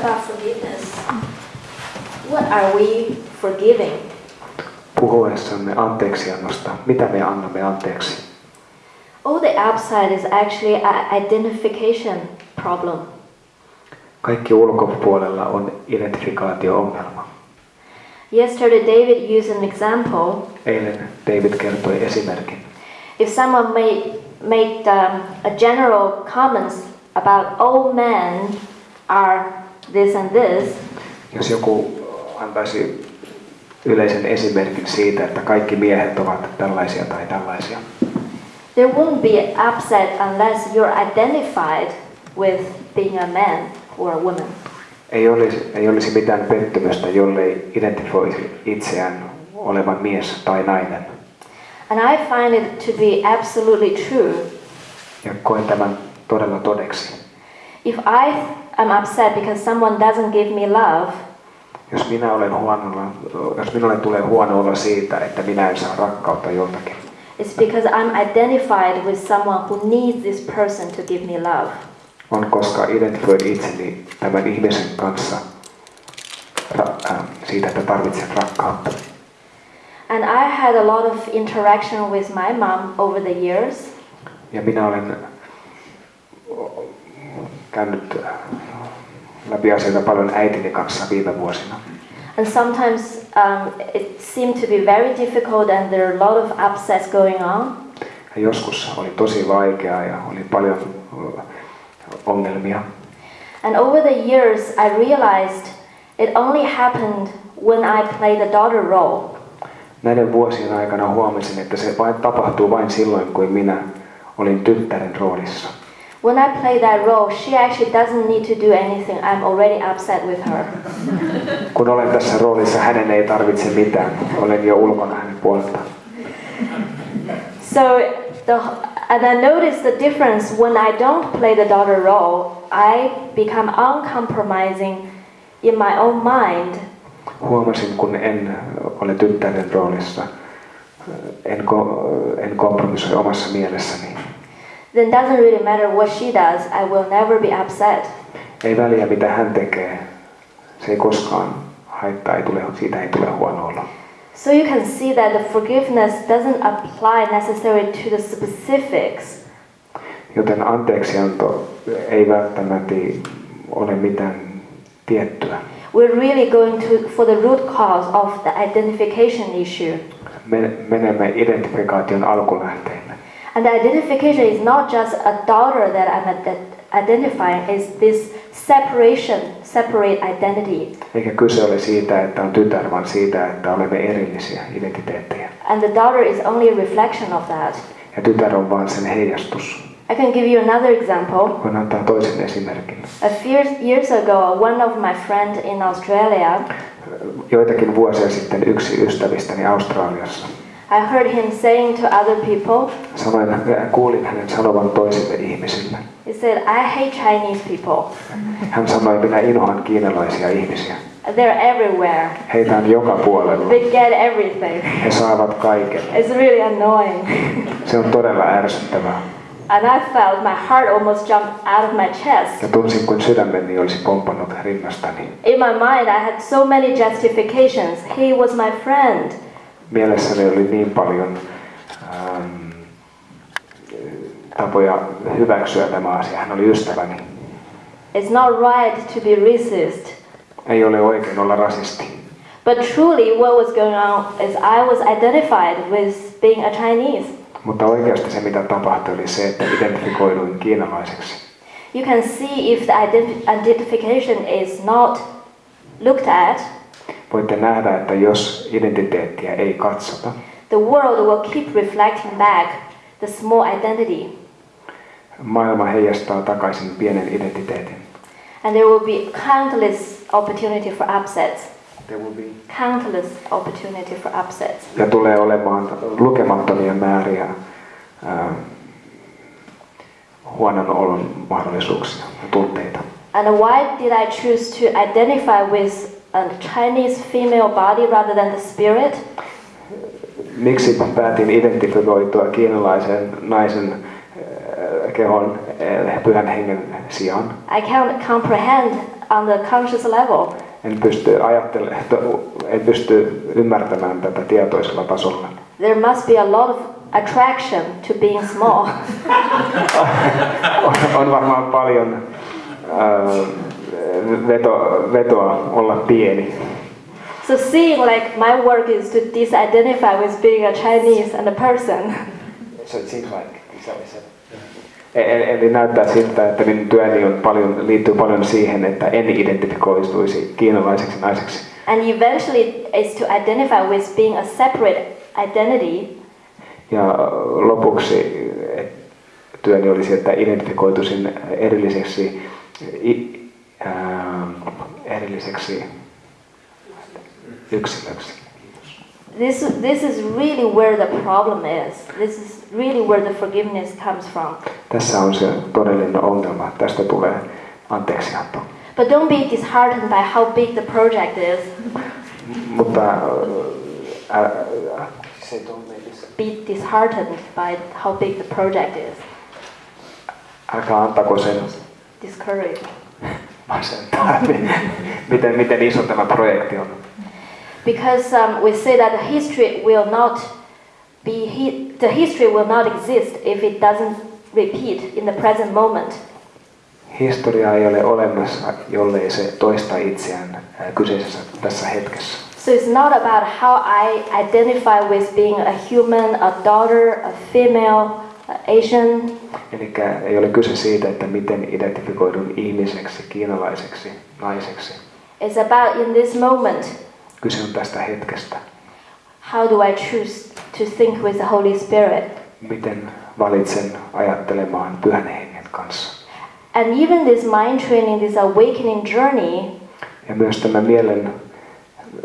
about forgiveness, what are we forgiving? Puhuessamme anteeksiannosta, mitä me annamme anteeksi? All the outside is actually an identification problem. Kaikki ulkopuolella on identifikaatio-ongelma. Yesterday, David used an example. Eilen David kertoi esimerkin. If someone made, made um, a general comments about all men are this and this, Jos joku antaisi yleisen esimerkin siitä, että kaikki miehet ovat tällaisia tai tällaisia, there won't be upset unless you're identified with being a man or a woman. ei olisi, ei olisi mitään pettymystä, jollei identifoisi itseään olevan mies tai nainen. And I find it to be absolutely true. Ja koen tämän todella todeksi. If I am upset because someone doesn't give me love, Jos minä olen huonolla, jos minulle tulee huono olo siitä, että minä en saa rakkautta joltakin, it's because I'm identified with someone who needs this person to give me love. on koska identifioin itseni tämän ihmisen kanssa ra- äh, siitä, että tarvitsen rakkautta. And I had a lot of interaction with my mom over the years. Ja minä olen käynyt äh, läpi asioita paljon äitini kanssa viime vuosina. And sometimes um, it seemed to be very difficult and there are a lot of upsets going on. Ja joskus oli tosi vaikeaa ja oli paljon äh, ongelmia. And over the years, I realized it only happened when I played the daughter role. Näiden vuosien aikana huomasin, että se vain tapahtuu vain silloin, kun minä olin tyttären roolissa. When I play that role, she actually doesn't need to do anything. I'm already upset with her. Kun olen tässä roolissa, hänen ei tarvitse mitään. Olen jo ulkona hänen puoleltaan. So, the, and I noticed the difference when I don't play the daughter role. I become uncompromising in my own mind. Huomasin, kun en ole tyttären roolissa, en, ko- en kompromissoi omassa mielessäni. Then doesn't really matter what she does. I will never be upset. Ei väliä, mitä hän tekee. Se ei koskaan haittaa, ei tule, siitä ei tule huono olo. So you can see that the forgiveness doesn't apply necessarily to the specifics. Joten anteeksianto ei välttämättä ole mitään tiettyä. We're really going to for the root cause of the identification issue. Me menemme identifikaation alkulähteille. And the identification is not just a daughter that I'm identifying, it's this separation, separate identity. Eikä kyse ole siitä, että on tytär, vaan siitä, että olemme erillisiä identiteettejä. And the daughter is only a reflection of that. Ja tytär on vain sen heijastus. I can give you another example. Voin antaa toisen esimerkin. A few years ago, one of my friends in Australia, Joitakin vuosia sitten yksi ystävistäni Australiassa I heard him saying to other people, sanoin, kuulin hänen sanovan toisille ihmisille. he said, I hate Chinese people. Hän sanoi, minä inhoan kiinalaisia ihmisiä. They're everywhere. Heitä on joka puolella. They get everything. He saavat kaiken. It's really annoying. Se on todella ärsyttävää. And I felt my heart almost jumped out of my chest. Ja tunsin, kuin sydämeni olisi pompannut rinnastani. In my mind, I had so many justifications. He was my friend. Mielessäni oli niin paljon ähm, tapoja hyväksyä tämä asia. Hän oli ystäväni. It's not right to be racist. Ei ole oikein olla rasisti. But truly, what was going on is I was identified with being a Chinese. Mutta oikeasti se, mitä tapahtui, oli se, että identifikoiduin kiinalaiseksi. You can see if the ident- identification is not looked at, Voitte nähdä, että jos identiteettiä ei katsota, the world will keep reflecting back the small identity. maailma heijastaa takaisin pienen identiteetin. And there will be countless opportunity for upsets. There will be Countless opportunity for upsets. ja tulee olemaan lukemattomia määriä ää, huonon olon mahdollisuuksia ja tunteita. And why did I choose to identify with a Chinese female body rather than the spirit? Miksi päätin identifikoitua kiinalaisen naisen ää, kehon ää, pyhän hengen sijaan? I can't comprehend on the conscious level. En pysty ajattelemaan, en pysty ymmärtämään tätä tietoisella tasolla. There must be a lot of attraction to being small. on, on varmaan paljon äh, veto, vetoa olla pieni. So seeing like my work is to disidentify with being a Chinese and a person. So it seems like, is that what you said? E- Eli näyttää siltä, että minun työni on paljon, liittyy paljon siihen, että en identifikoituisi kiinalaiseksi naiseksi. And eventually is to identify with being a separate identity. Ja lopuksi et, työni olisi, että identifikoituisin erilliseksi, Ähm, erilliseksi yksilöksi. This, this is really where the problem is. This is really where the forgiveness comes from. Tässä on se todellinen ongelma. Tästä tulee anteeksianto. But don't be disheartened by how big the project is. Mutta äh, ää, ää, Be disheartened by how big the project is. älkää antako sen Discouraged. miten, miten iso tämä projekti on. Because um, we say that the history will not be the history will not exist if it doesn't repeat in the present moment. Historia ei ole olemassa, jollei se toista itseään ää, kyseisessä tässä hetkessä. So it's not about how I identify with being a human, a daughter, a female, Asian. Eli ei ole kyse siitä, että miten identifikoidun ihmiseksi, kiinalaiseksi, naiseksi. It's about in this moment, Kyse on tästä hetkestä. how do I choose to think with the Holy Spirit? Miten valitsen ajattelemaan pyhän hengen kanssa. And even this mind training, this awakening journey, Ja myös tämä mielen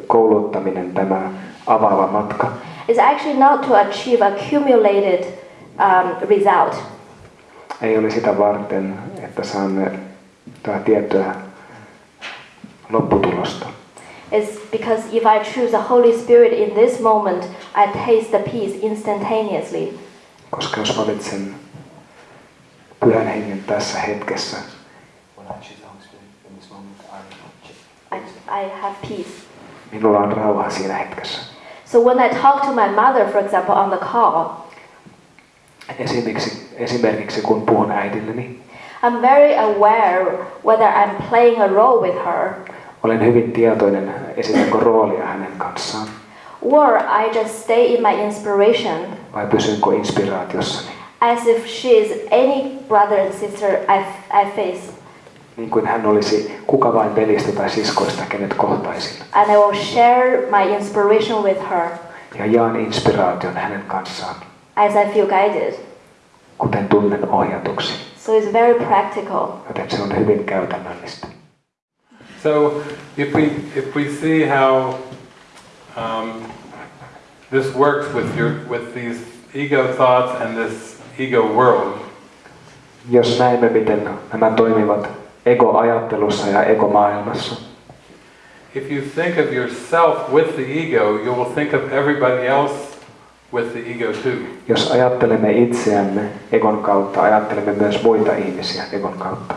kouluttaminen, tämä avaava matka, is actually not to achieve accumulated um, result. ei ole sitä varten, että saamme tätä tiettyä lopputulosta. It's because if I choose the Holy Spirit in this moment, I taste the peace instantaneously. Koska jos valitsen pyhän hengen tässä hetkessä, I, I have peace. minulla on rauha siinä hetkessä. So when I talk to my mother, for example, on the call, Esimerkiksi, esimerkiksi kun puhun äidilleni, I'm very aware whether I'm playing a role with her. olen hyvin tietoinen, esitänkö roolia hänen kanssaan, or I just stay in my inspiration. Vai pysynkö inspiraatiossani, as if she is any brother and sister I, I face. niin kuin hän olisi kuka vain velistä tai siskoista, kenet kohtaisin. And I will share my inspiration with her. Ja jaan inspiraation hänen kanssaan, as I feel guided. kuten tunnen ohjatuksi. So it's very practical. Joten se on hyvin käytännöllistä. So if we if we see how um, this works with your with these ego thoughts and this ego world, Jos näemme, miten nämä toimivat ego-ajattelussa ja ego-maailmassa, if you think of yourself with the ego, you will think of everybody else with the ego too. jos ajattelemme itseämme egon kautta, ajattelemme myös muita ihmisiä egon kautta.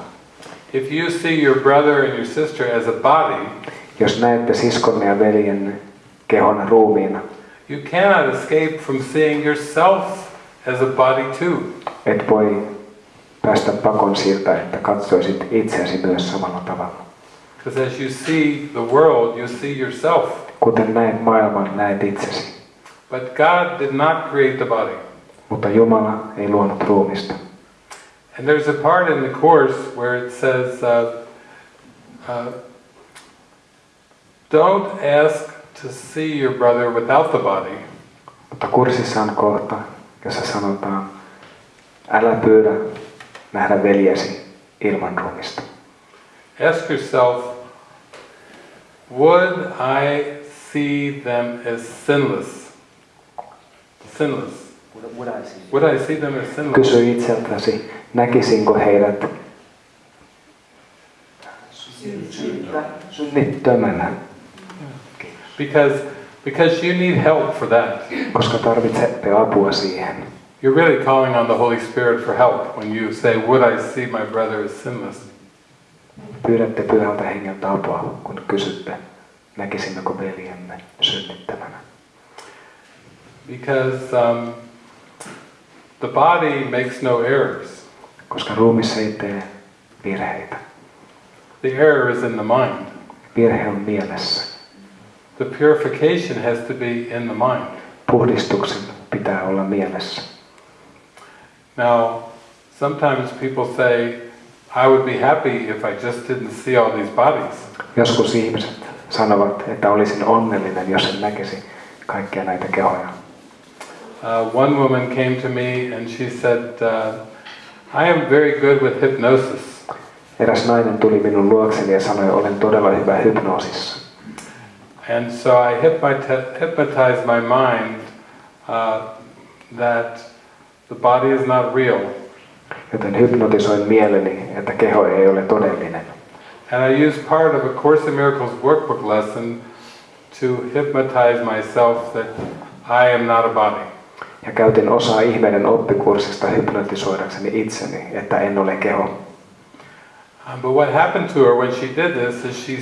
If you see your brother and your sister as a body, Jos näette siskonne ja veljen kehon ruumiina, you cannot escape from seeing yourself as a body too. et voi päästä pakon siltä, että katsoisit itseäsi myös samalla tavalla. Because as you see the world, you see yourself. Kuten näet maailman, näet itsesi. But God did not create the body. Mutta Jumala ei luonut ruumista. And there's a part in the course where it says, uh, uh, don't ask to see your brother without the body, Mutta kurssissa on kohta, jossa sanotaan, älä pyydä nähdä veljesi ilman ruumista. ask yourself, would I see them as sinless? Sinless. Would I see them as sinless? Kysy itseltäsi, näkisinkö heidät synnittömänä, Because, because you need help for that. koska tarvitsette apua siihen. You're really calling on the Holy Spirit for help when you say, would I see my brother as sinless? Pyydätte pyhältä hengeltä apua, kun kysytte, näkisimmekö veljemme synnittämänä. Because um, the body makes no errors. Koska ruumis ei tee virheitä. The error is in the mind. Virhe on mielessä. The purification has to be in the mind. Puhdistuksen pitää olla mielessä. Now, sometimes people say, I would be happy if I just didn't see all these bodies. Joskus ihmiset sanovat, että olisin onnellinen, jos en näkisi kaikkia näitä kehoja. Uh, one woman came to me and she said, uh, I am very good with hypnosis. Eräs nainen tuli minun luokseni ja sanoi, olen todella hyvä hypnoosissa. And so I hypnotized my mind uh, that the body is not real. Joten hypnotisoin mieleni, että keho ei ole todellinen. And I used part of A Course in Miracles workbook lesson to hypnotize myself that I am not a body. Ja käytin osaa ihmeiden oppikurssista hypnotisoidakseni itseni, että en ole keho. Um, but what happened to her when she did this is she,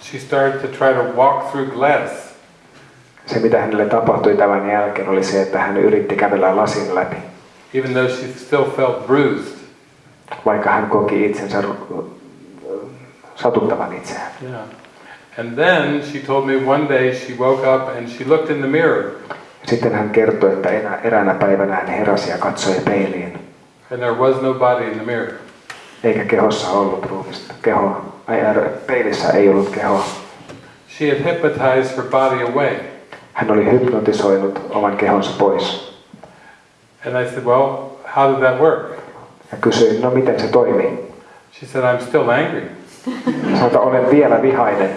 she started to try to walk through glass. Se, mitä hänelle tapahtui tämän jälkeen, oli se, että hän yritti kävellä lasin läpi, even though she still felt bruised. vaikka hän koki itsensä satuttavan itseään. Yeah. And then she told me one day she woke up and she looked in the mirror Sitten hän kertoi, että enä, eräänä päivänä hän heräsi ja katsoi peiliin, and there was no body in the mirror. eikä kehossa ollut ruumista. Keho, ai, peilissä ei ollut kehoa. She had hypnotized her body away. Hän oli hypnotisoinut oman kehonsa pois. And I said, Well, how did that work? Ja kysyin, no miten se toimii? She said, I'm still angry. Sanoin, olen vielä vihainen.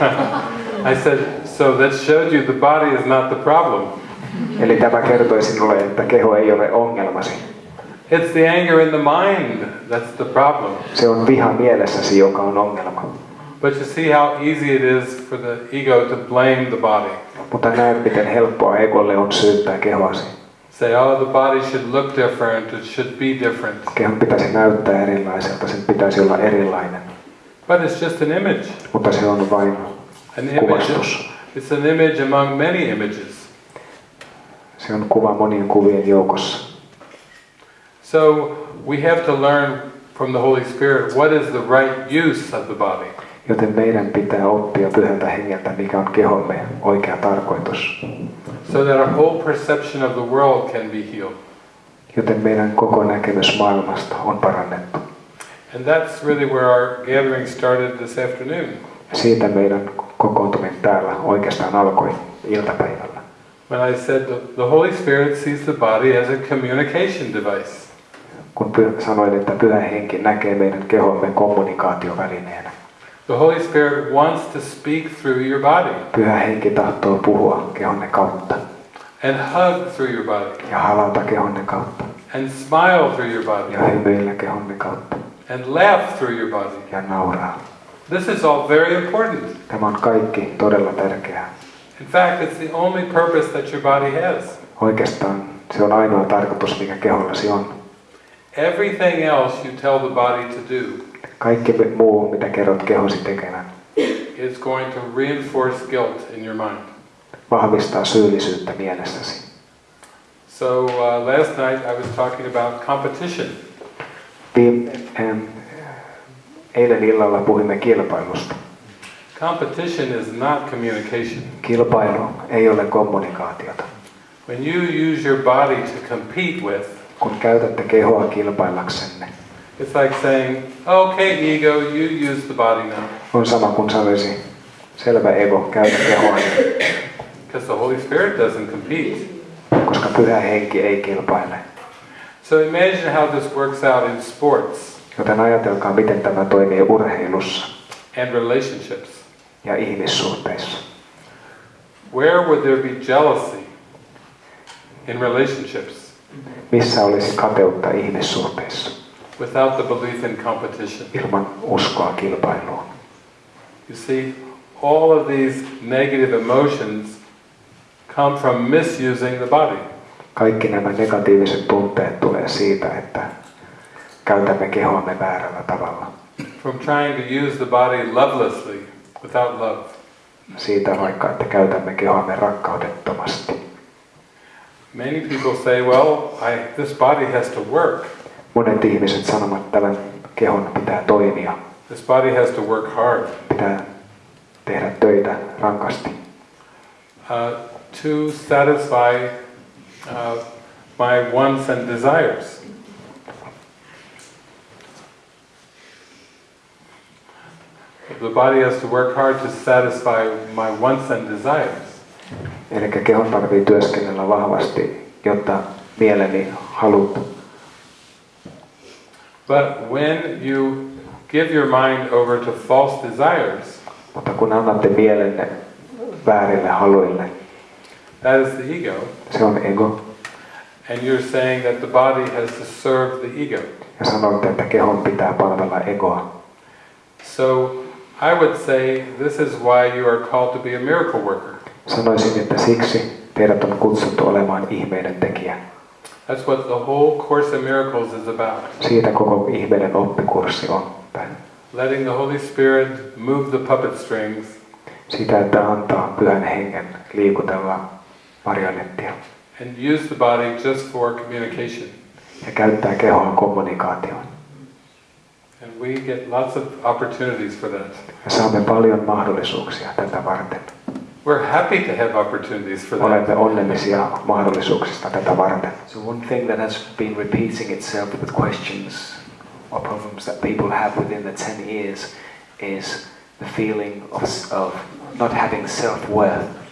I said, So that showed you the body is not the problem. Eli tämä kertoi sinulle, että keho ei ole ongelmasi. It's the anger in the mind that's the problem. Se on viha mielessäsi, joka on ongelma. But you see how easy it is for the ego to blame the body. Mutta näet, miten helppoa egolle on syyttää kehoasi. Say, oh, the body should look different, it should be different. Kehon pitäisi näyttää erilaiselta, sen pitäisi olla erilainen. But it's just an image. Mutta se on vain An image. It's an image among many images. Se on kuva monien kuvien joukossa. So we have to learn from the Holy Spirit what is the right use of the body. Joten meidän pitää oppia pyhältä hengeltä, mikä on kehomme oikea tarkoitus. So that our whole perception of the world can be healed. Joten meidän koko näkemys maailmasta on parannettu. And that's really where our gathering started this afternoon. Siitä meidän kokoontuminen täällä oikeastaan alkoi iltapäivällä. When I said the, the Holy Spirit sees the body as a communication device. Kun py- sanoin, että pyhä henki näkee meidän kehomme kommunikaatiovälineenä. The Holy Spirit wants to speak through your body Pyhä henki tahtoo puhua kehonne kautta and hug through your body ja halata kehonne kautta and smile through your body ja hymyillä kehonne kautta and laugh through your body. ja nauraa. This is all very important. Tämä on kaikki todella tärkeää. In fact, it's the only purpose that your body has. Oikeastaan se on ainoa tarkoitus, mikä kehollasi on. Everything else you tell the body to do Kaikki muu, mitä kerrot kehosi tekevän, is going to reinforce guilt in your mind. vahvistaa syyllisyyttä mielessäsi. So uh, last night I was talking about competition. Viime, ähm, eilen illalla puhuimme kilpailusta. Competition is not communication. Kilpailu ei ole kommunikaatiota. When you use your body to compete with, Kun käytätte kehoa kilpaillaksenne, it's like saying, okay, ego, you use the body now. on sama kuin sanoisi, selvä ego, käytä kehoa, Because the Holy Spirit doesn't compete. koska pyhä henki ei kilpaile. So imagine how this works out in sports Joten ajatelkaa, miten tämä toimii urheilussa and relationships. ja ihmissuhteissa. Where would there be jealousy in relationships Missä olisi kateutta ihmissuhteissa without the belief in competition? ilman uskoa kilpailuun? You see, all of these negative emotions come from misusing the body. Kaikki nämä negatiiviset tunteet tulee siitä, että käytämme kehoamme väärällä tavalla. from trying to use the body lovelessly, without love. Siitä vaikka, että käytämme kehoamme rakkaudettomasti. Many people say, well, I, this body has to work. Monet ihmiset sanovat, että tämän kehon pitää toimia, This body has to work hard pitää tehdä töitä rankasti, uh, to satisfy uh, my wants and desires. The body has to work hard to satisfy my wants and desires. Eli kehon tarvii työskennellä vahvasti, jotta mieleni halut But when you give your mind over to false desires, Mutta kun annatte mielenne väärille haluille, that is the ego, se on ego. and you're saying that the body has to serve the ego. Ja sanotte, että kehon pitää palvella egoa. So I would say this is why you are called to be a miracle worker. Sanoisin, että siksi teidät on kutsuttu olemaan ihmeiden tekijä. That's what the whole Course in Miracles is about. Siitä koko ihmeiden oppikurssi on. Letting the Holy Spirit move the puppet strings Sitä, että antaa pyhän hengen liikutella marionettia and use the body just for communication. ja käyttää kehoa kommunikaatioon. And we get lots of opportunities for that. Ja saamme paljon mahdollisuuksia tätä varten. We're happy to have opportunities for that. Olemme onnellisia mahdollisuuksista tätä varten. So one thing that has been repeating itself with questions or problems that people have within the 10 years is the feeling of, of not having self-worth.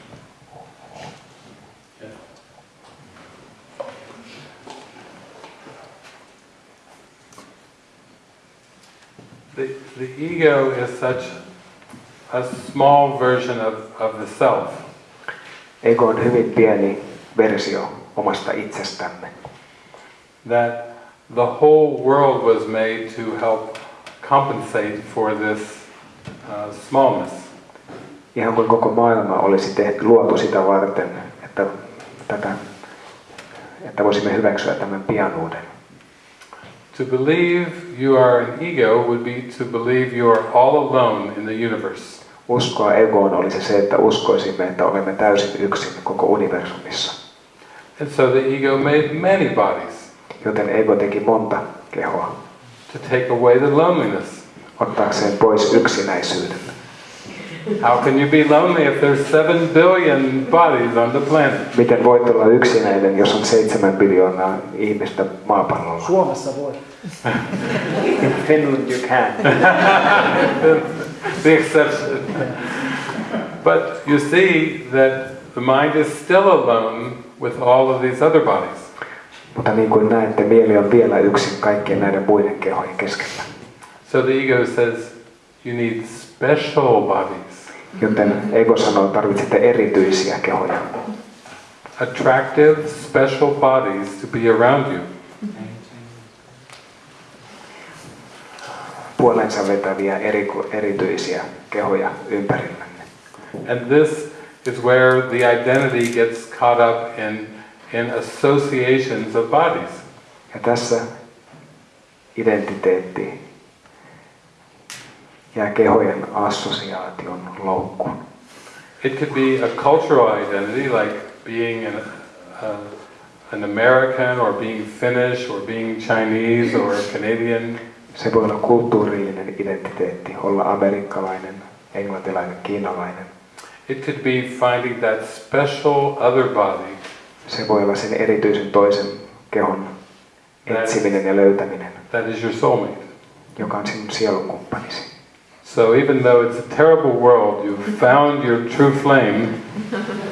The, the ego is such a small version of, of the self. Ego on hyvin pieni versio omasta itsestämme. that the whole world was made to help compensate for this uh, smallness. Ihan kuin koko maailma olisi tehty, luotu sitä varten, että, tätä, että voisimme hyväksyä tämän pianuuden. To believe you are an ego would be to believe you are all alone in the universe. Uskoa egoon olisi se, että uskoisimme, että olemme täysin yksin koko universumissa. And so the ego made many bodies Joten ego teki monta kehoa, to take away the loneliness. ottaakseen pois yksinäisyyden. How can you be lonely if there's seven billion bodies on the planet? Miten voit olla yksinäinen, jos on seitsemän biljoonaa ihmistä maapallolla? Suomessa voi. In Finland you can. the exception. But you see that the mind is still alone with all of these other bodies. Mutta niin kuin näette, mieli on vielä yksin kaikkien näiden muiden kehojen keskellä. So the ego says you need special bodies, Joten ego sanoo, tarvitsette erityisiä kehoja. attractive, special bodies to be around you. Puolensa vetäviä eriku, erityisiä kehoja ympärillänne. And this is where the identity gets caught up in, in associations of bodies. Ja tässä identiteetti jää kehojen assosiaation loukkuun. It could be a cultural identity, like being an, uh, an American or being Finnish or being Chinese or Canadian. Se voi olla kulttuurillinen identiteetti, olla amerikkalainen, englantilainen, kiinalainen. It could be finding that special other body Se voi olla sen erityisen toisen kehon etsiminen ja löytäminen, that is your soulmate. joka on sinun sielunkumppanisi. So even though it's a terrible world, you've found your true flame,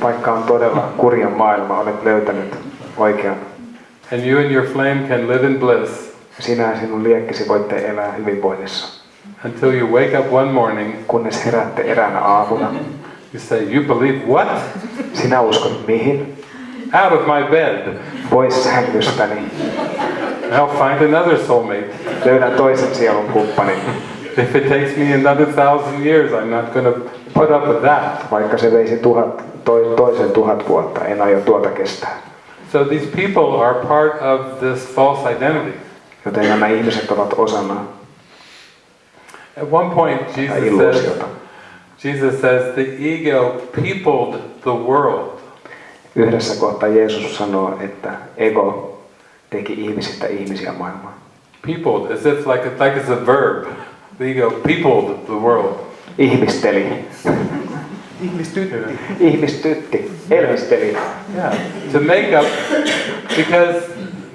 Vaikka on todella kurja maailma, olet löytänyt oikean. and you and your flame can live in bliss Sinä ja sinun liekkisi voitte elää hyvinvoinnissa, until you wake up one morning, kunnes heräätte eräänä aamuna. you say, you believe what? Sinä uskot mihin? Out of my bed. Pois sängystäni. I'll find another soulmate. Löydän toisen sielun kumppanin. If it takes me another thousand years, I'm not going to put up with that. Vaikka se veisi tuhat, toi, toisen tuhat vuotta, en aio tuota kestää. So these people are part of this false identity. Joten nämä ihmiset ovat osana At one point, Jesus says, Jesus says the ego peopled the world. Yhdessä kohtaa Jeesus sanoo, että ego teki ihmisistä ihmisiä maailmaan. Peopled, as if like like it's a verb. The ego peopled the world. Ihmisteli. Ihmistytti. Ihmistytti. Elvisteli. Yeah, to make up because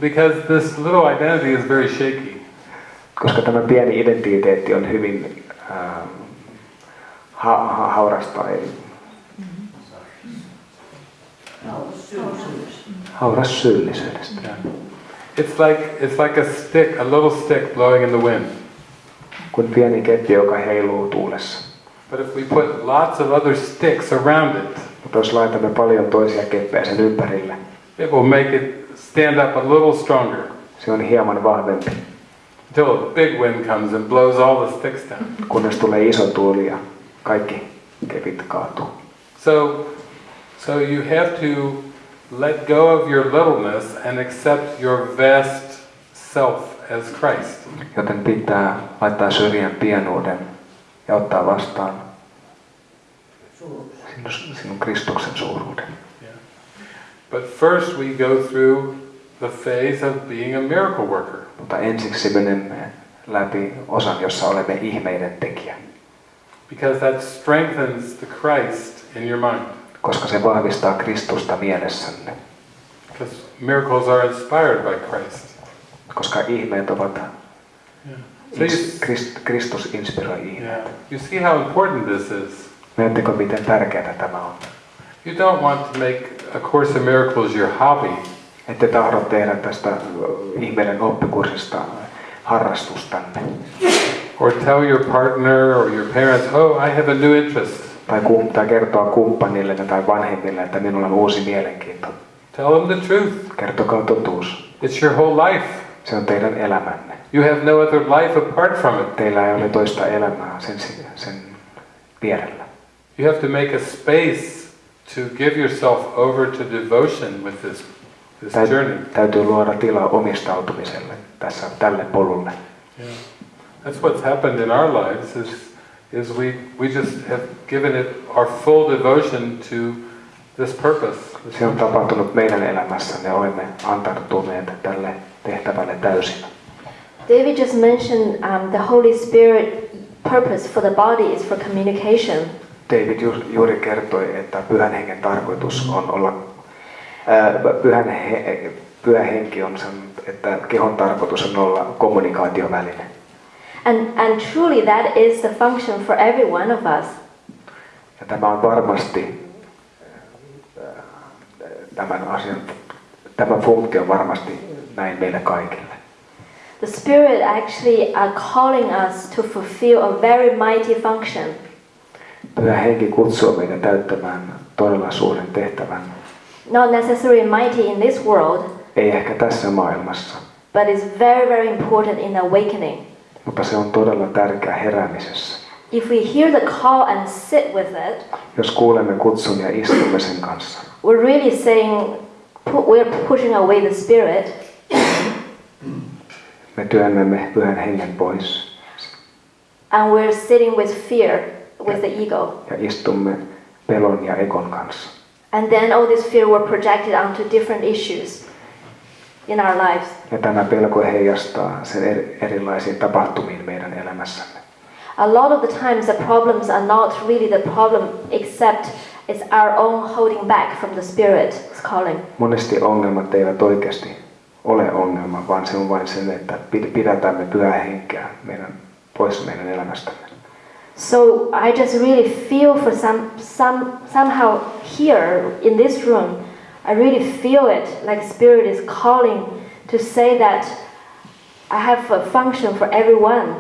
because this little identity is very shaky. Koska tämä pieni identiteetti on hyvin ähm, ha, ha, haurasta. Ei. Hauras syyllisyydestä. Yeah. It's like it's like a stick, a little stick blowing in the wind. Kuin pieni keppi, joka heiluu tuulessa. But if we put lots of other sticks around it, Mutta jos laitamme paljon toisia keppejä sen ympärille, it will make it stand up a little stronger se on hieman vahvempi, until a big wind comes and blows all the sticks down. kunnes tulee iso tuuli ja kaikki kepit kaatuu. So, so you have to let go of your littleness and accept your vast self as Christ. Joten pitää laittaa syrjään pienuuden ja ottaa vastaan sinun, sinun Kristuksen suuruuden. But first we go through the phase of being a miracle worker. Mutta ensiksi menemme läpi osan, jossa olemme ihmeiden tekijä, Because that strengthens the Christ in your mind. koska se vahvistaa Kristusta mielessänne. Because miracles are inspired by Christ. Koska ihmeet ovat, So you, ins, Krist, Kristus inspiroi ihmeet. yeah, you see how important this is. Näettekö, miten tärkeää tämä on? You don't want to make A Course in Miracles your hobby. Ette tahdo tehdä tästä ihmeiden oppikurssista harrastustanne. Or tell your partner or your parents, oh, I have a new interest. Tai, kum, tai kertoa kumppanille tai vanhemmille, että minulla on uusi mielenkiinto. Tell them the truth. Kertokaa totuus. It's your whole life. Se on teidän elämänne. You have no other life apart from it. Teillä ei ole toista elämää sen, sen vierellä. You have to make a space to give yourself over to devotion with this, this Täy- journey. täytyy luoda tilaa omistautumiselle tässä, tälle polulle. Yeah. That's what's happened in our lives is, is we, we just have given it our full devotion to this purpose. this Se on tapahtunut meidän elämässä. Me olemme antautuneet tälle tehtävälle täysin. David just mentioned um, the Holy Spirit purpose for the body is for communication. David ju- juuri kertoi, että pyhän hengen tarkoitus on olla, ää, pyhän he, pyhä henki on sen, että kehon tarkoitus on olla kommunikaatioväline. And, and truly that is the function for every one of us. Ja tämä on varmasti tämän asian, tämä funktio on varmasti näin meille kaikille. The Spirit actually are calling us to fulfill a very mighty function. Pyhä henki kutsuu meitä täyttämään todella suuren tehtävän. Not necessarily mighty in this world, Ei ehkä tässä maailmassa, but it's very, very important in awakening. mutta se on todella tärkeä heräämisessä. If we hear the call and sit with it, Jos kuulemme kutsun ja istumme sen kanssa, we're really saying we're pushing away the Spirit me työnnämme pyhän hengen pois and we're sitting with fear, with the ego. ja istumme pelon ja ekon kanssa. And then all this fear were projected onto different issues in our lives. Ja tämä pelko heijastaa sen eri, erilaisiin tapahtumiin meidän elämässämme. A lot of the times the problems are not really the problem except it's our own holding back from the Spirit's calling. Monesti ongelmat eivät oikeasti ole ongelma, vaan se on vain sen, että pid- pidätämme pyhää henkeä meidän, pois meidän elämästämme. So I just really feel for some, some, somehow here in this room, I really feel it like Spirit is calling to say that I have a function for everyone.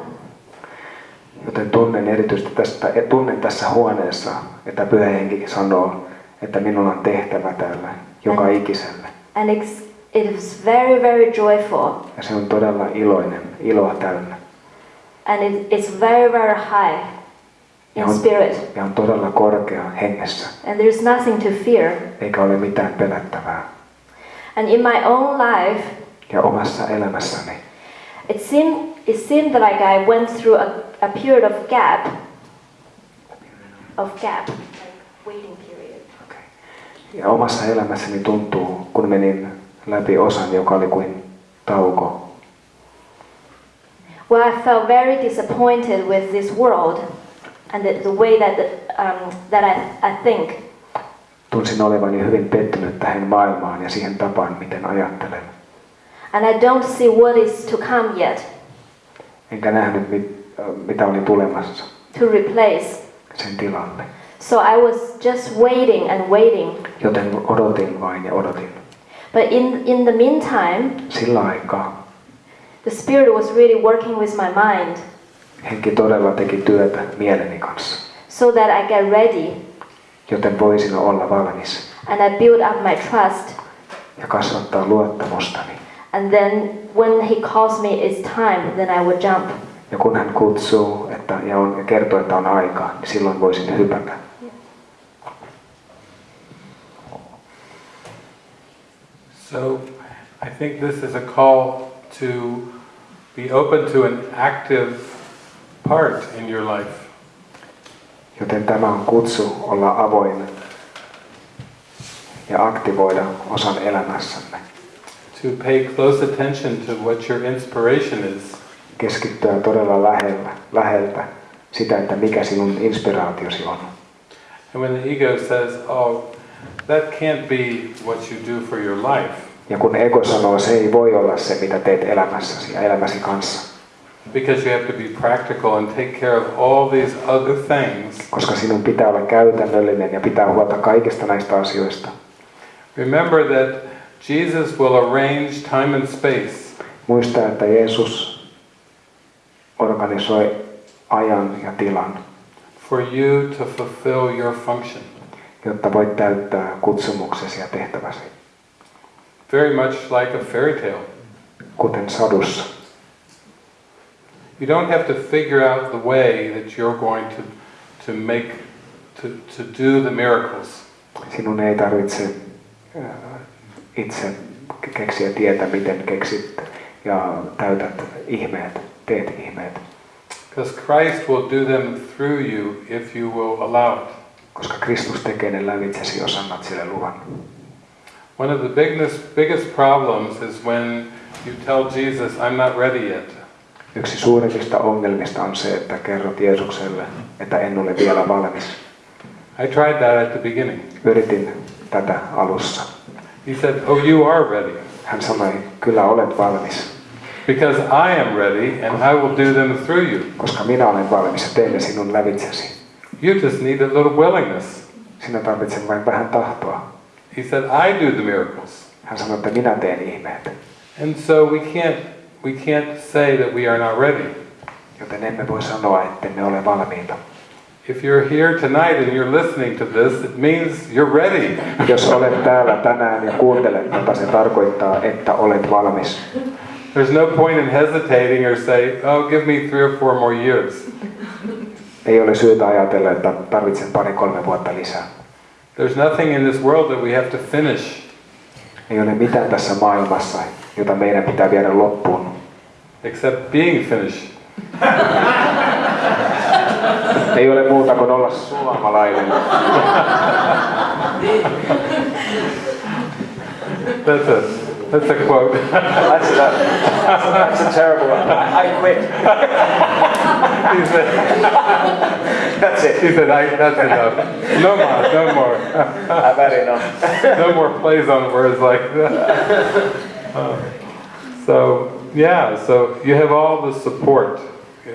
Joten tunnen erityisesti tästä, tunnen tässä huoneessa, että pyhä henki sanoo, että minulla on tehtävä täällä joka ikiselle. And it's, it is very, very joyful. Ja se on todella iloinen, iloa täynnä. And it, it's very, very high in Ja on, spirit. ja on todella korkea hengessä, And there's nothing to fear. eikä ole mitään pelättävää. And in my own life, Ja omassa elämässäni it seemed, it seemed like I went through a, a period of gap, of gap, like waiting period. Ja omassa elämässäni tuntuu, kun menin läpi osan, joka oli kuin tauko. Well, I felt very disappointed with this world and the, the way that, um, that I, I think. Tunsin olevani hyvin pettynyt tähän maailmaan ja siihen tapaan, miten ajattelen. And I don't see what is to come yet Enkä nähnyt, mit, mitä oli tulemassa to replace. sen tilalle. So I was just waiting and waiting. Joten odotin vain ja odotin. But in, in the meantime, Sillä aikaa the Spirit was really working with my mind henki todella teki työtä mieleni kanssa, so that I get ready joten voisin olla valmis and I build up my trust. ja kasvattaa luottamustani. And then when He calls me it's time, then I would jump. Ja kun hän kutsuu että, ja, on, ja kertoo, että on aikaa, niin silloin voisin hypätä. So I think this is a call to be open to an active part in your life. Joten tämä on kutsu olla avoin ja aktivoida osan elämässämme. To pay close attention to what your inspiration is. Keskittyä todella lähellä, läheltä sitä, että mikä sinun inspiraatiosi on. And when the ego says, oh, that can't be what you do for your life, Ja kun ego sanoo, se ei voi olla se, mitä teet elämässäsi ja elämäsi kanssa, because you have to be practical and take care of all these other things, koska sinun pitää olla käytännöllinen ja pitää huolta kaikista näistä asioista. remember that Jesus will arrange time and space. Muista, että Jeesus organisoi ajan ja tilan, for you to fulfill your function. Jotta voit täyttää kutsumuksesi ja tehtäväsi, Very much like a fairy tale. kuten sadussa. You don't have to figure out the way that you're going to, to make, to, to do the miracles. Sinun ei tarvitse äh, itse keksiä tietä, miten keksit ja täytät ihmeet, teet ihmeet, Because Christ will do them through you if you will allow it. Koska Kristus tekee ne lävitsesi, jos annat sille luvan. One of the biggest, biggest problems is when you tell Jesus, I'm not ready yet. Yksi suurimmista ongelmista on se, että kerrot Jeesukselle, että en ole vielä valmis. I tried that at the beginning. Yritin tätä alussa. He said, Oh, you are ready. Hän sanoi, kyllä olet valmis, Because I am ready and I will do them through you. koska minä olen valmis ja teen ne sinun lävitsesi. You just need a little willingness. Sinä tarvitset vain vähän tahtoa. He said, I do the miracles. Hän sanoi, että minä teen ihmeet. And so we can't, we can't say that we are not ready. Joten emme voi sanoa, että me ole valmiita. If you're here tonight and you're listening to this, it means you're ready. Jos olet täällä tänään ja kuuntelet tätä, se tarkoittaa, että olet valmis. There's no point in hesitating or say, oh, give me three or four more years. Ei ole syytä ajatella, että tarvitsen pari-kolme vuotta lisää. There's nothing in this world that we have to finish. Ei ole mitään tässä maailmassa, jota meidän pitää viedä loppuun, except being finished. Ei ole muuta kuin olla suomalainen. That's a, that's a quote. That's, a, that's a terrible one. I, I quit. That's it. he said I, that's enough. No more, no more. I've had enough. no more plays on words like that. Uh, so, yeah, so you have all the support,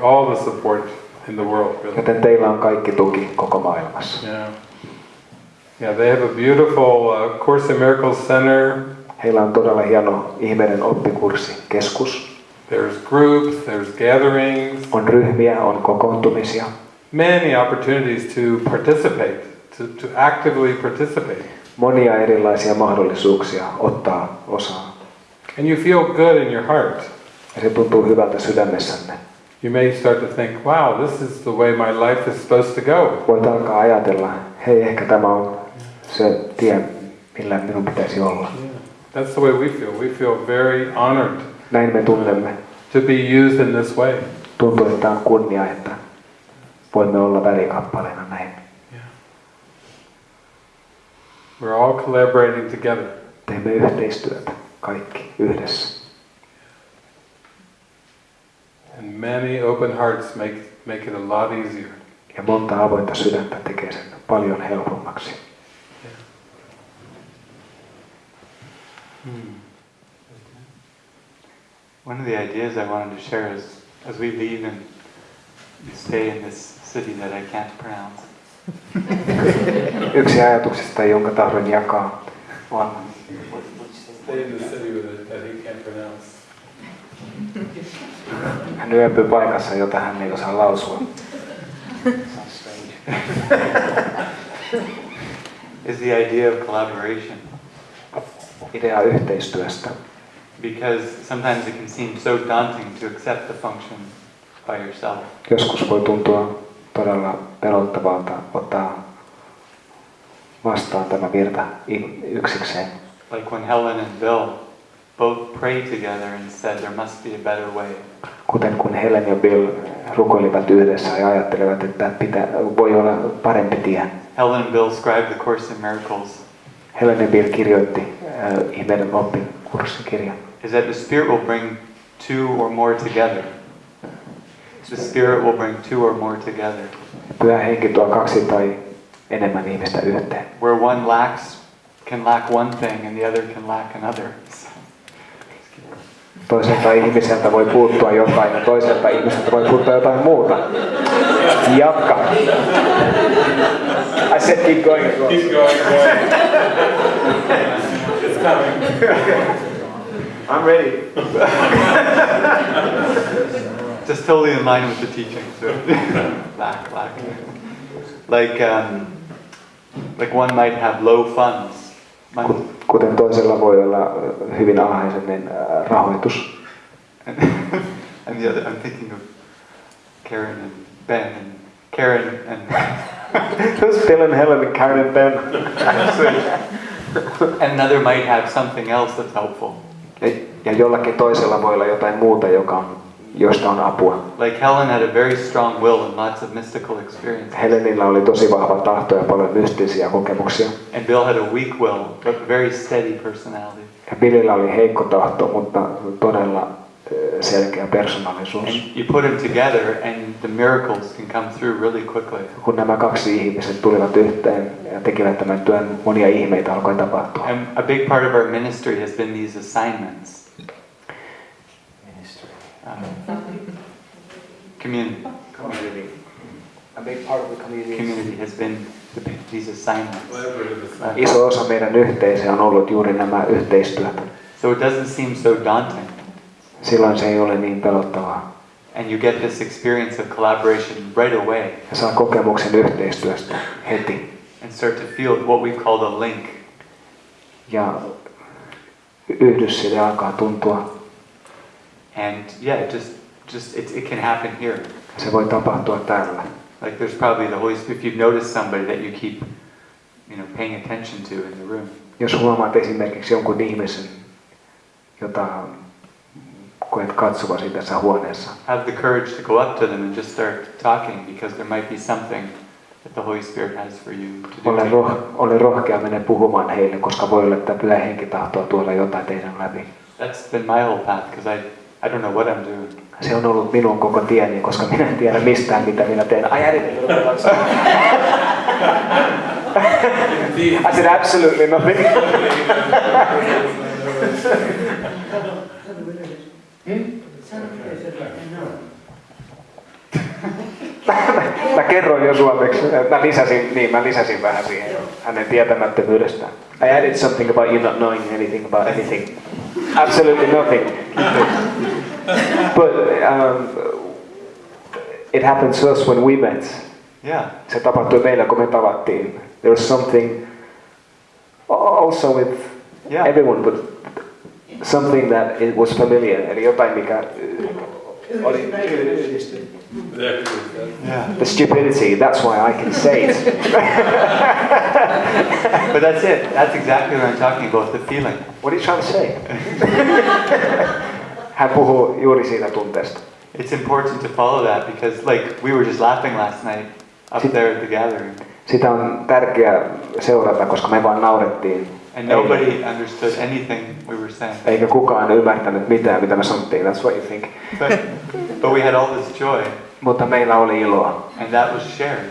all the support in the world, really. Joten teillä on kaikki tuki koko maailmassa. Yeah. Yeah, they have a beautiful uh, Course in Miracles Center. Heillä on todella hieno ihmeiden oppikurssi, keskus. There's groups, there's gatherings, On ryhmiä, on kokoontumisia. many opportunities to participate, to, to actively participate. Monia erilaisia mahdollisuuksia ottaa osaa. And you feel good in your heart. Ja se tuntuu hyvältä sydämessänne. You may start to think, wow, this is the way my life is supposed to go. Voit alkaa ajatella, hei ehkä tämä on se tie, millä minun pitäisi olla. That's the way we feel. We feel very honored Näin me tunnemme. to be used in this way. Tuntuu, että on kunnia, että voimme olla välikappaleena näin. We're all collaborating together. Teemme yhteistyötä kaikki yhdessä. And many open hearts make, make it a lot easier. Ja monta avointa sydäntä tekee sen paljon helpommaksi. Hmm. One of the ideas I wanted to share is as we leave and stay in this city that I can't pronounce. Yksi ajatuksista, jonka tahdon jakaa, on Stay in the city with it that he can't pronounce. hän yöpyy paikassa, jota hän ei osaa lausua. Is the idea of collaboration. Idea yhteistyöstä. Because sometimes it can seem so daunting to accept the function by yourself. Joskus voi tuntua todella pelottavalta ottaa vastaan tämä virta yksikseen. Like when Helen and Bill both prayed together and said there must be a better way. Kuten kun Helen ja Bill rukoilivat yhdessä ja ajattelevat, että pitää, voi olla parempi tie. Helen and Bill scribed the Course in Miracles. Helen ja Bill kirjoitti ihmeiden oppin kurssikirjan. Is that the Spirit will bring two or more together. The Spirit will bring two or more together. Pyhä henki tuo kaksi tai enemmän ihmistä yhteen. Where one lacks, can lack one thing and the other can lack another. Toiselta ihmiseltä voi puuttua jotain ja toiselta ihmiseltä voi puuttua jotain muuta. Jatka. I said keep going. Keep going, coming. I'm ready. Just totally in line with the teaching. So lack, lack. Like, um, like one might have low funds. Ku- Kuten toisella voi olla hyvin alhaisen niin, rahoitus. And, and the other, I'm thinking of Karen and Ben and Karen and Who's Bill and Helen and Karen and Ben? another might have something else that's helpful. Ja, jollakin toisella voi olla jotain muuta, joka on, josta on apua. Like Helen had a very strong will and lots of mystical experiences. Helenillä oli tosi vahva tahto ja paljon mystisiä kokemuksia. And Bill had a weak will, but very steady personality. Ja Billillä oli heikko tahto, mutta todella selkeä persoonallisuus. You put them together and the miracles can come through really quickly. Kun nämä kaksi ihmiset tulivat yhteen ja tekivät tämän työn, monia ihmeitä alkoi tapahtua. And a big part of our ministry has been these assignments. Um, community. A big part of the community. Community has been the, these assignments. Iso osa meidän yhteisöä on ollut juuri nämä yhteistyöt. So it doesn't seem so daunting. Silloin se ei ole niin pelottavaa. And you get this experience of collaboration right away Ja saa kokemuksen yhteistyöstä heti. and start to feel what we've called a link. Ja yhdys sille alkaa tuntua. And yeah, it just just it, it can happen here. Se voi tapahtua täällä. Like there's probably the Holy Spirit. If you've noticed somebody that you keep, you know, paying attention to in the room, Jos huomaat esimerkiksi jonkun ihmisen, jota koet katsovasi tässä huoneessa, have the courage to go up to them and just start talking because there might be something that the Holy Spirit has for you to ole, do. roh, ole rohkea mennä puhumaan heille, koska voi olla, että pyhä henki tahtoo tuoda jotain teidän läpi. That's been my whole path because I, I don't know what I'm doing. Se on ollut minun koko tieni, koska minä en tiedä mistään, mitä minä teen. I added a little bit of I said absolutely nothing. Mä kerroin jo suomeksi. Mä lisäsin, niin, mä lisäsin vähän siihen hänen tietämättömyydestään. I added something about you not knowing anything about anything. Absolutely nothing. But um, it happened to us when we met. Yeah. Se tapahtui meillä, kun me tavattiin. There was something also with Yeah. everyone, but something that it was familiar. Eli jotain, mikä oli There it is. Yeah. the stupidity. That's why I can say it. But that's it. That's exactly what I'm talking about, the feeling. What are you trying to say? Hän puhuu juuri siitä tunteesta. it's important to follow that because, like, we were just laughing last night up there at the gathering, Sitä on tärkeää seurata, koska me vaan naurettiin. And nobody understood anything we were saying. Eikä kukaan ymmärtänyt mitään, mitä me sanottiin. That's what you think. But, but we had all this joy, Mutta meillä oli iloa. and that was shared.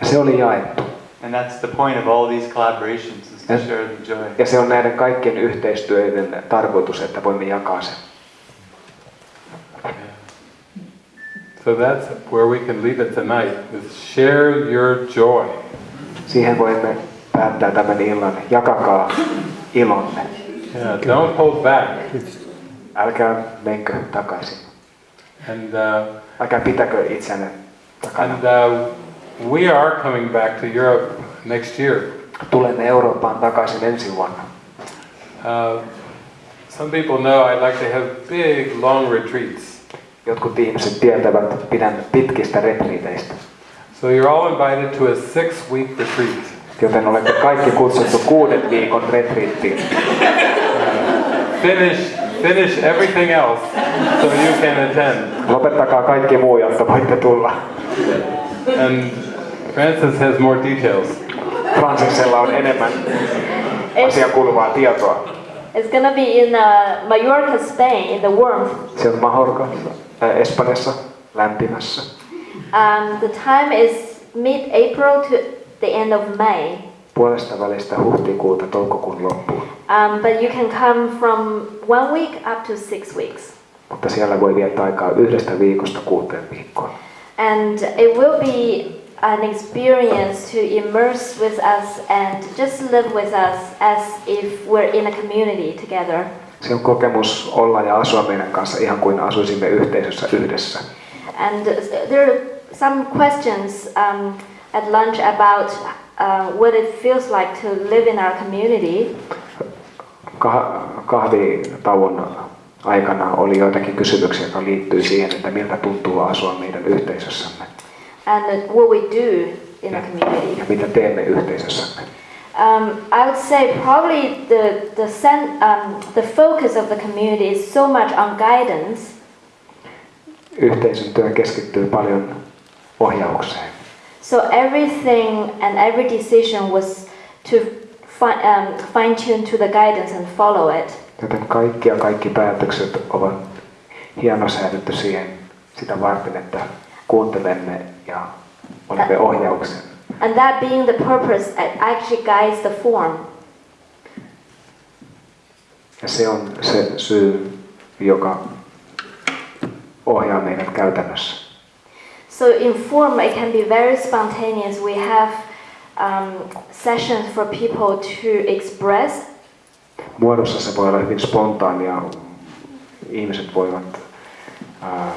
Ja se oli jaettu. And that's the point of all these collaborations is to Yes. share the joy. Ja se on näiden kaikkien yhteistyöiden tarkoitus, että voimme jakaa sen. So that's where we can leave it tonight, is share your joy. Siihen voimme päättää tämän illan. Jakakaa ilonne. Yeah, don't hold back. Älkää menkö takaisin. And, uh, Älkää pitäkö itseänne takana. and uh, we are coming back to Europe next year. Tulemme Eurooppaan takaisin ensi vuonna. Uh, some people know I like to have big, long retreats. Jotkut ihmiset tietävät pidän pitkistä retriiteistä. So you're all invited to a six-week retreat. Joten olette kaikki kutsuttu kuuden viikon retriittiin. Finish, finish everything else so you can attend. Lopettakaa kaikki muu, jotta voitte tulla. And Francis has more details. Fransiksella on enemmän asiaan kuuluvaa tietoa. It's gonna be in uh, Mallorca, Spain, in the warmth. Se on Mahorkassa, äh, Espanjassa, lämpimässä. Um, the time is mid-April to the end of May. Puolesta välistä huhtikuuta toukokuun loppuun. Um, but you can come from one week up to six weeks. Mutta siellä voi viettää aikaa yhdestä viikosta kuuteen viikkoon. And it will be an experience to immerse with us and just live with us as if we're in a community together. Se on kokemus olla ja asua meidän kanssa ihan kuin asuisimme yhteisössä yhdessä. And there are some questions um, at lunch about uh, what it feels like to live in our community. Kah- kahvitauon aikana oli joitakin kysymyksiä, jotka liittyy siihen, että miltä tuntuu asua meidän yhteisössämme and what we do in a community. ja mitä teemme yhteisössämme. Um, I would say probably the the, sen, um, the focus of the community is so much on guidance, Yhteisön työ keskittyy paljon ohjaukseen. So everything and every decision was to fi- um, fine tune to the guidance and follow it. Joten kaikki ja kaikki päätökset ovat hienosäädetty siihen sitä varten, että kuuntelemme ja olemme ohjauksen. And that being the purpose, it actually guides the form. Ja se on se syy, joka ohjaa meidät käytännössä. So in form, it can be very spontaneous. We have um, sessions for people to express Muodossa se voi olla hyvin spontaania. Ihmiset voivat ää,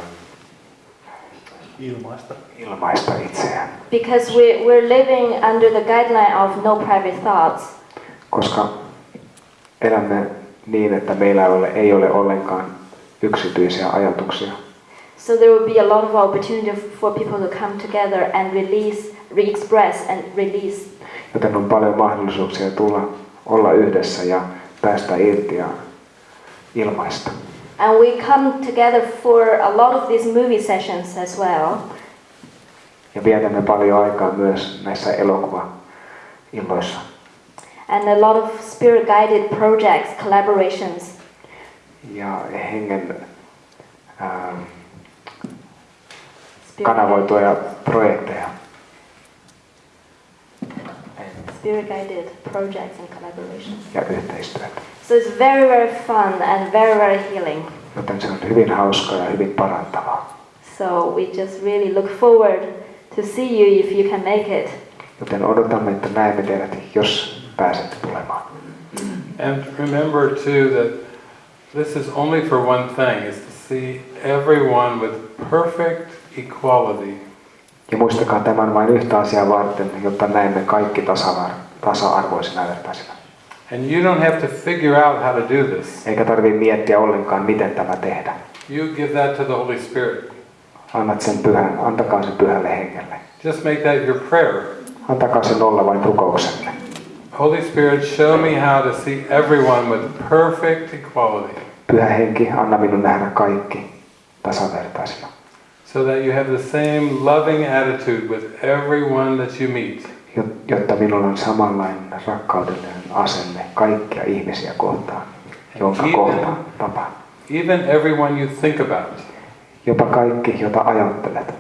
Ilmaista. ilmaista itseään, because we, we're living under the guideline of no private thoughts. koska elämme niin, että meillä ei ole, ei ole ollenkaan yksityisiä ajatuksia. So there will be a lot of opportunity for people to come together and release, re-express and release. Joten on paljon mahdollisuuksia tulla, olla yhdessä ja päästä irti ja ilmaista. And we come together for a lot of these movie sessions as well. Ja vietämme paljon aikaa myös näissä elokuva-illoissa. And a lot of spirit-guided projects, collaborations. Ja hengen Spirit- kanavoituja projekteja. Spirit-guided projects and collaborations. ja yhteistyötä. So it's very, very fun and very, very healing. Joten se on hyvin hauskaa ja hyvin parantavaa. So we just really look forward to see you if you can make it. Joten odotamme, että näemme teidät, jos pääsette tulemaan. And remember too that this is only for one thing, is to see everyone with perfect equality. Ja muistakaa tämän vain yhtä asiaa varten, jotta näemme kaikki tasa-arvoisina vertaisina. And you don't have to figure out how to do this. Eikä tarvitse miettiä ollenkaan, miten tämä tehdä. You give that to the Holy Spirit. Annat sen pyhän, antakaa sen pyhälle hengelle. Just make that your prayer. Antakaa sen olla vain rukouksenne. Holy Spirit, show me how to see everyone with perfect equality. Pyhä henki, anna minun nähdä kaikki tasavertaisina. So that you have the same loving attitude with everyone that you meet. Jot- Jotta minulla on samanlainen rakkaudellinen asenne kaikkia ihmisiä kohtaan, jonka Even- kohtaan tapaan. Even everyone you think about. Jopa kaikki, jota ajattelet.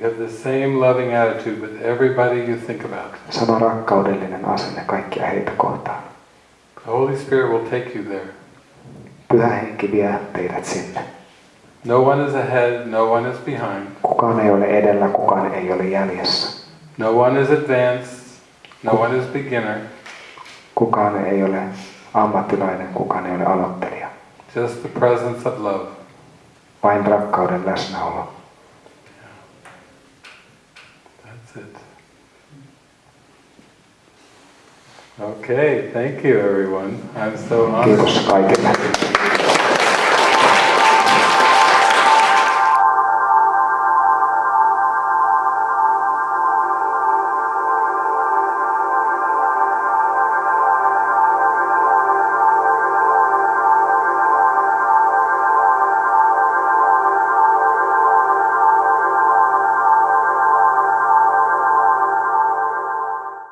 You have the same loving attitude with everybody you think about. Sama rakkaudellinen asenne kaikkia heitä kohtaan. The Holy Spirit will take you there. Pyhä henki vie teidät sinne. No one is ahead, no one is behind. Kukaan ei ole edellä, kukaan ei ole jäljessä. No one is advanced, no one is beginner. Kukaan ei ole ammattilainen, kukaan ei ole aloittelija. Just the presence of love. Vain rakkauden läsnäolo. That's it. Okay, thank you everyone. I'm so honored. Kiitos kaikille.